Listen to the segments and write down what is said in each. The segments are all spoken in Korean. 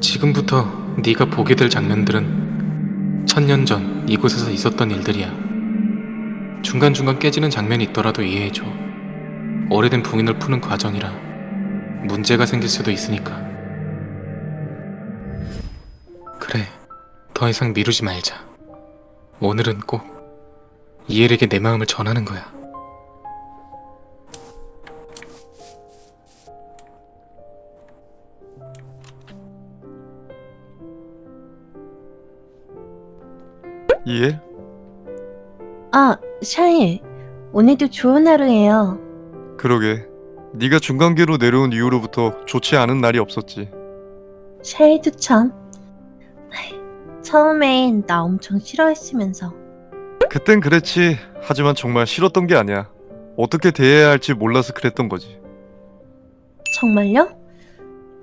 지금부터 네가 보게 될 장면들은 천년 전 이곳에서 있었던 일들이야. 중간중간 깨지는 장면이 있더라도 이해해줘. 오래된 봉인을 푸는 과정이라 문제가 생길 수도 있으니까. 그래, 더 이상 미루지 말자. 오늘은 꼭 이엘에게 내 마음을 전하는 거야. 이해? 아, 샤일. 오늘도 좋은 하루예요. 그러게. 네가 중간계로 내려온 이후로부터 좋지 않은 날이 없었지. 샤일도 참. 처음엔 나 엄청 싫어했으면서. 그땐 그랬지. 하지만 정말 싫었던 게 아니야. 어떻게 대해야 할지 몰라서 그랬던 거지. 정말요?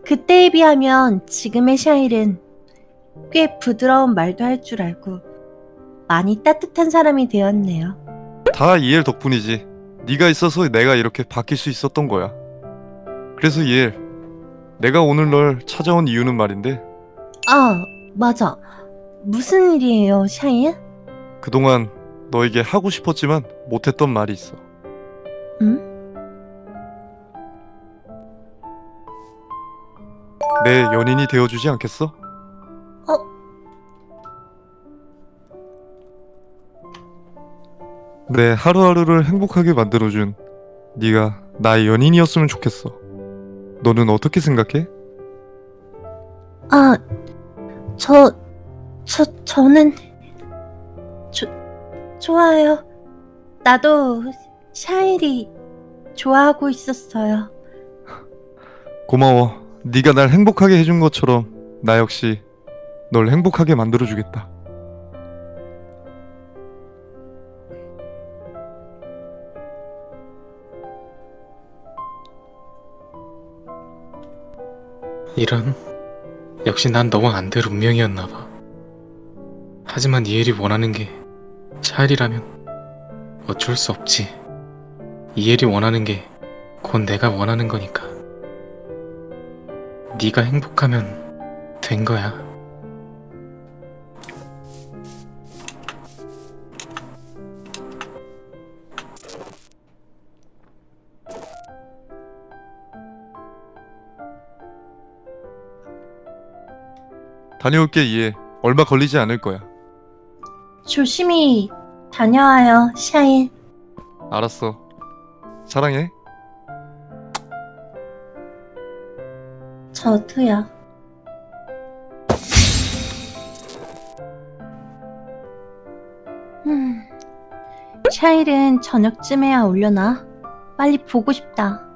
그때에 비하면 지금의 샤일은 꽤 부드러운 말도 할 줄 알고 많이 따뜻한 사람이 되었네요. 다 이엘 덕분이지. 네가 있어서 내가 이렇게 바뀔 수 있었던 거야. 그래서 이엘, 내가 오늘 널 찾아온 이유는 말인데 아, 맞아. 무슨 일이에요, 샤일? 그동안 너에게 하고 싶었지만 못했던 말이 있어. 응? 내 연인이 되어주지 않겠어? 어? 내 하루하루를 행복하게 만들어준 네가 나의 연인이었으면 좋겠어. 너는 어떻게 생각해? 아, 저, 저, 저는, 조, 좋아요. 나도 샤일이 좋아하고 있었어요. 고마워. 네가 날 행복하게 해준 것처럼 나 역시 널 행복하게 만들어주겠다. 이런 역시 난 너와 안 될 운명이었나 봐. 하지만 이엘이 원하는 게 샤일이라면 어쩔 수 없지. 이엘이 원하는 게 곧 내가 원하는 거니까. 네가 행복하면 된 거야. 다녀올게 이해. 얼마 걸리지 않을 거야. 조심히 다녀와요, 샤일. 알았어. 사랑해. 저도요. 음, 샤일은 저녁쯤에야 올려나? 빨리 보고 싶다.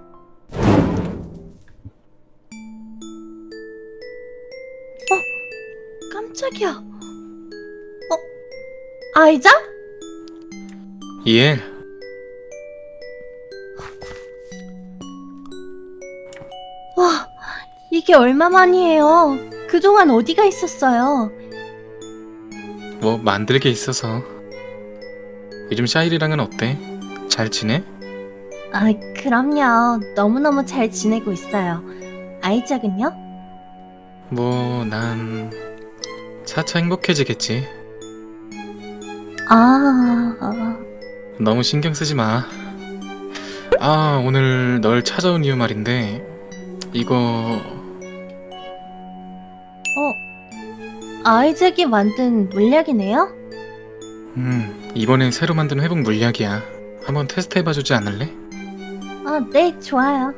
깜짝이야. 어? 아이자? 이엘, 와, 이게 얼마만이에요. 그동안 어디가 있었어요? 뭐 만들 게 있어서. 요즘 샤일이랑은 어때? 잘 지내? 아, 그럼요. 너무너무 잘 지내고 있어요. 아이작은요? 뭐, 난 차차 행복해지겠지. 아, 아, 너무 신경 쓰지 마. 아, 오늘 널 찾아온 이유 말인데, 이거, 어, 아이작이 만든 물약이네요? 음, 이번엔 새로 만든 회복 물약이야. 한번 테스트 해봐주지 않을래? 아, 네, 좋아요.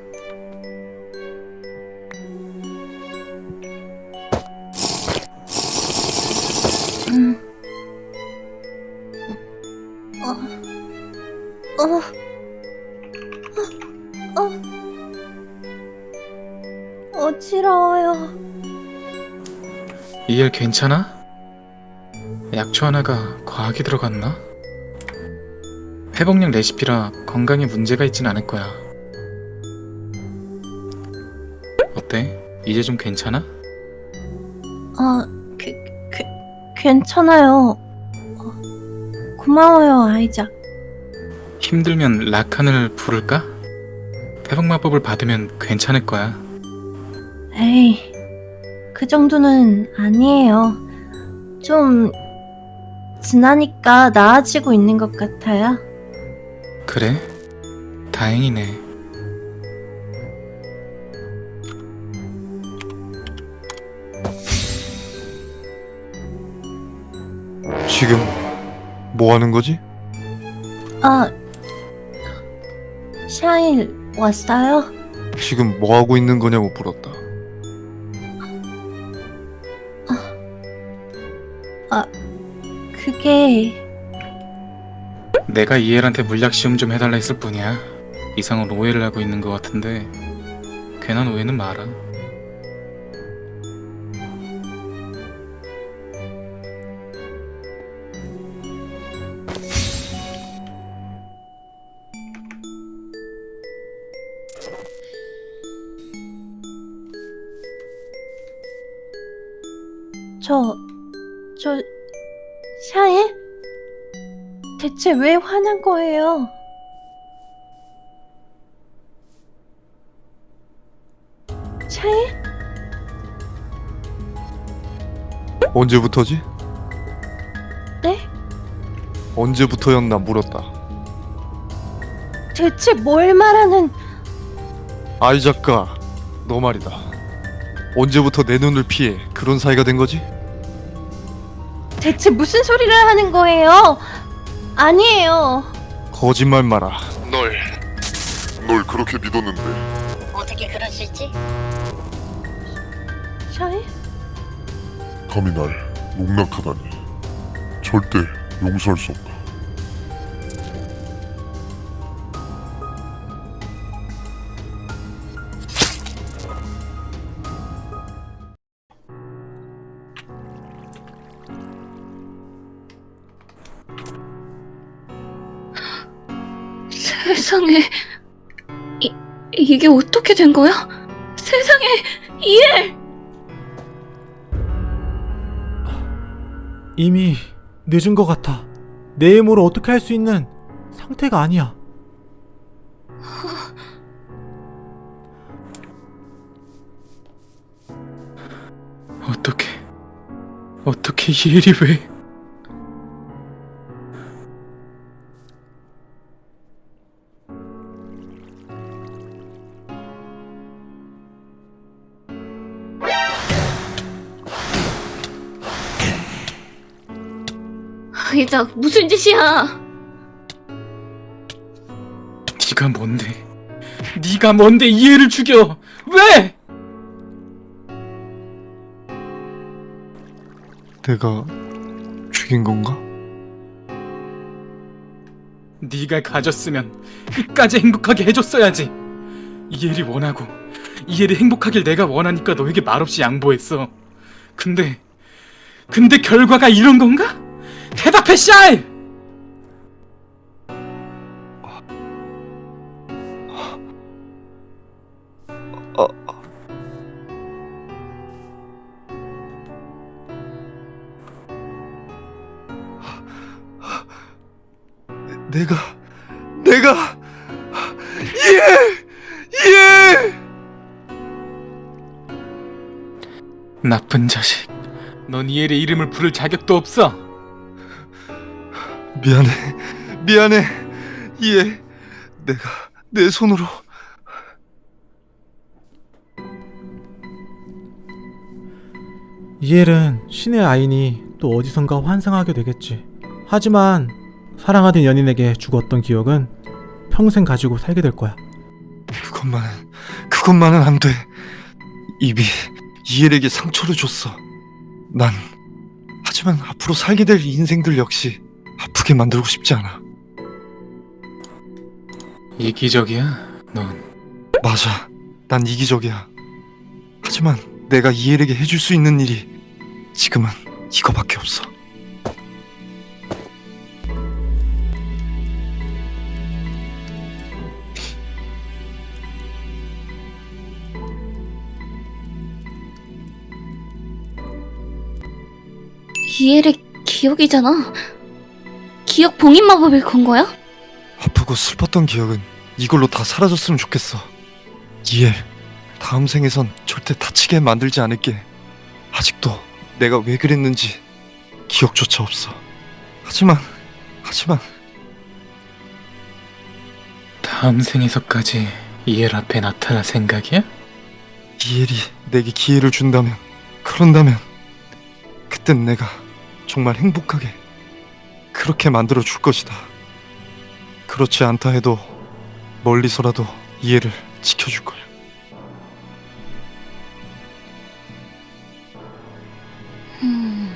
어지러워요. 이엘 괜찮아? 약초 하나가 과하게 들어갔나? 회복약 레시피라 건강에 문제가 있진 않을 거야. 어때? 이제 좀 괜찮아? 아, 그, 그, 괜찮아요. 어, 고마워요, 아이작. 힘들면 라칸을 부를까? 회복 마법을 받으면 괜찮을 거야. 에이, 그 정도는 아니에요. 좀 지나니까 나아지고 있는 것 같아요. 그래? 다행이네. 지금 뭐 하는 거지? 아, 샤일 왔어요? 지금 뭐 하고 있는 거냐고 물었다. 그게 내가 이엘한테 물약 시험 좀 해달라 했을 뿐이야. 이상한 오해를 하고 있는 것 같은데 괜한 오해는 마라. 저, 저, 샤일? 대체 왜 화난 거예요? 샤일? 언제부터지? 네? 언제부터였나 물었다. 대체 뭘 말하는, 아이 작가, 너 말이다. 언제부터 내 눈을 피해 그런 사이가 된 거지? 대체 무슨 소리를 하는 거예요? 아니에요. 거짓말 마라. 널, 널 그렇게 믿었는데 어떻게 그럴 수 있지? 샤일? 감히 날 농락하다니 절대 용서할 수 없다. 세상에 이, 이게 어떻게 된 거야? 세상에 이엘 이미 늦은 것 같아. 내 힘으로 어떻게 할 수 있는 상태가 아니야. 어떻게 어떻게 이엘이 왜? 이작 무슨 짓이야? 네가 뭔데? 네가 뭔데 이엘을 죽여? 왜? 내가 죽인 건가? 네가 가졌으면 끝까지 행복하게 해줬어야지. 이엘이 원하고 이엘이 행복하길 내가 원하니까 너에게 말없이 양보했어. 근데 근데 결과가 이런 건가? 대답해 샤일! 내가 내가 예! 예! 나쁜 자식. 넌 이엘의 이름을 부를 자격도 없어. 미안해 미안해 예 내가 내 손으로 이엘은 신의 아이니 또 어디선가 환상하게 되겠지. 하지만 사랑하던 연인에게 죽었던 기억은 평생 가지고 살게 될 거야. 그것만은 그것만은 안 돼. 입이 이엘에게 상처를 줬어. 난 하지만 앞으로 살게 될 인생들 역시 아프게 만들고 싶지 않아. 이기적이야. 넌 맞아. 난 이기적이야. 하지만 내가 이엘에게 해줄 수 있는 일이 지금은 이거밖에 없어. 이엘의 기억이잖아. 기억 봉인 마법을 건 거야? 아프고 슬펐던 기억은 이걸로 다 사라졌으면 좋겠어. 이엘, 다음 생에선 절대 다치게 만들지 않을게. 아직도 내가 왜 그랬는지 기억조차 없어. 하지만 하지만 다음 생에서까지 이엘 앞에 나타날 생각이야? 이엘이 내게 기회를 준다면 그런다면 그땐 내가 정말 행복하게 그렇게 만들어 줄 것이다. 그렇지 않다 해도 멀리서라도 이해를 지켜줄 거야. 음...